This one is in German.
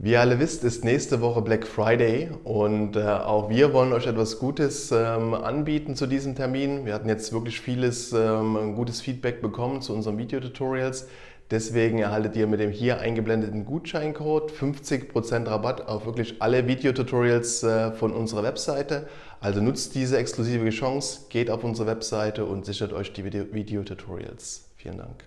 Wie ihr alle wisst, ist nächste Woche Black Friday und äh, auch wir wollen euch etwas Gutes ähm, anbieten zu diesem Termin. Wir hatten jetzt wirklich vieles ähm, gutes Feedback bekommen zu unseren Videotutorials. Deswegen erhaltet ihr mit dem hier eingeblendeten Gutscheincode 50% Rabatt auf wirklich alle Videotutorials äh, von unserer Webseite. Also nutzt diese exklusive Chance, geht auf unsere Webseite und sichert euch die Videotutorials. Vielen Dank.